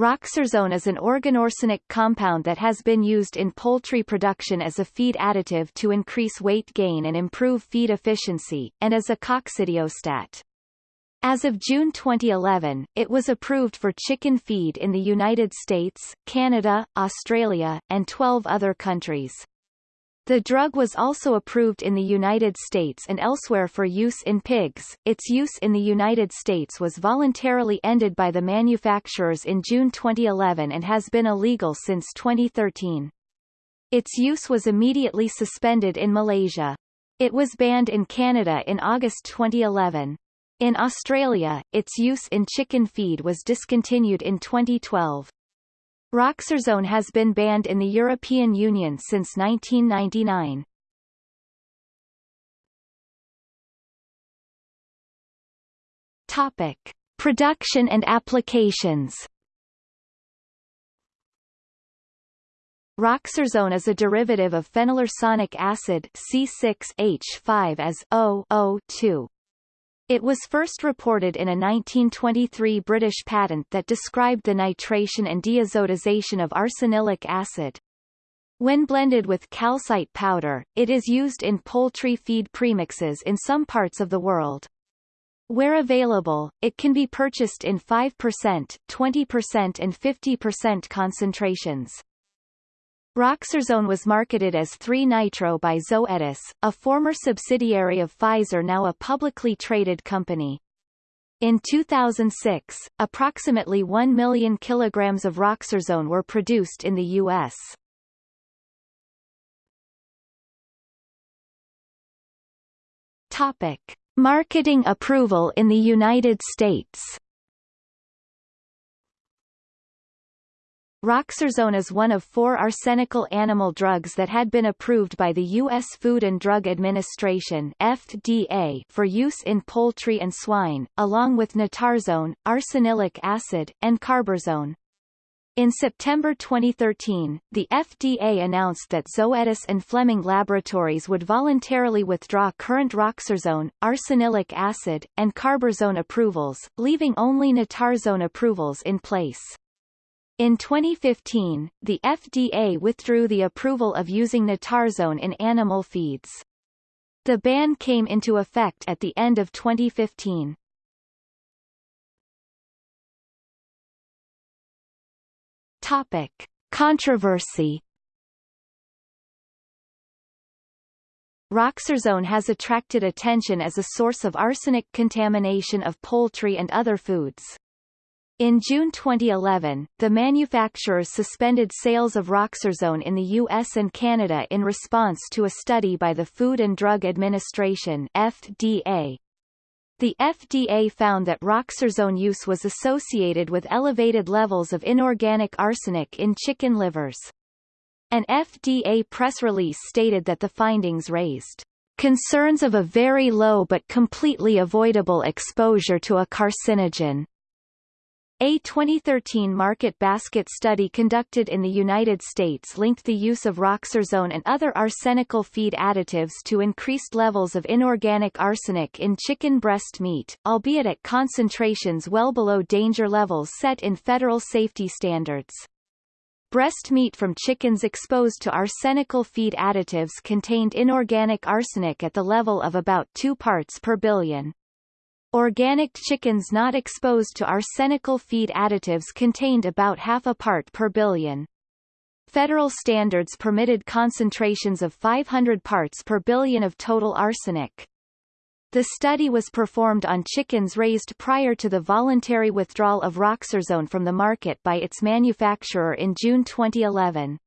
Roxarsone is an organoarsenic compound that has been used in poultry production as a feed additive to increase weight gain and improve feed efficiency, and as a coccidiostat. As of June 2011, it was approved for chicken feed in the United States, Canada, Australia, and 12 other countries. The drug was also approved in the United States and elsewhere for use in pigs. Its use in the United States was voluntarily ended by the manufacturers in June 2011 and has been illegal since 2013. Its use was immediately suspended in Malaysia. It was banned in Canada in August 2011. In Australia, its use in chicken feed was discontinued in 2012. Roxarsone has been banned in the European Union since 1999. Topic: Production and applications. Roxarsone is a derivative of phenylarsonic acid C6H5 as O2. It was first reported in a 1923 British patent that described the nitration and diazotization of arsanilic acid. When blended with calcite powder, it is used in poultry feed premixes in some parts of the world. Where available, it can be purchased in 5%, 20% and 50% concentrations. Roxarsone was marketed as 3-nitro by Zoetis, a former subsidiary of Pfizer now a publicly traded company. In 2006, approximately 1 million kilograms of Roxarsone were produced in the U.S. Topic. Marketing approval in the United States Roxarsone is one of four arsenical animal drugs that had been approved by the U.S. Food and Drug Administration FDA for use in poultry and swine, along with nitarsone, arsanilic acid, and carbarsone. In September 2013, the FDA announced that Zoetis and Fleming Laboratories would voluntarily withdraw current Roxarsone, arsanilic acid, and carbarsone approvals, leaving only nitarsone approvals in place. In 2015, the FDA withdrew the approval of using nitarsone in animal feeds. The ban came into effect at the end of 2015. Topic. Controversy Roxarsone has attracted attention as a source of arsenic contamination of poultry and other foods. In June 2011, the manufacturers suspended sales of Roxarsone in the US and Canada in response to a study by the Food and Drug Administration FDA. The FDA found that Roxarsone use was associated with elevated levels of inorganic arsenic in chicken livers. An FDA press release stated that the findings raised concerns of a very low but completely avoidable exposure to a carcinogen. A 2013 market basket study conducted in the United States linked the use of Roxarsone and other arsenical feed additives to increased levels of inorganic arsenic in chicken breast meat, albeit at concentrations well below danger levels set in federal safety standards. Breast meat from chickens exposed to arsenical feed additives contained inorganic arsenic at the level of about 2 parts per billion. Organic chickens not exposed to arsenical feed additives contained about half a part per billion. Federal standards permitted concentrations of 500 parts per billion of total arsenic. The study was performed on chickens raised prior to the voluntary withdrawal of Roxarsone from the market by its manufacturer in June 2011.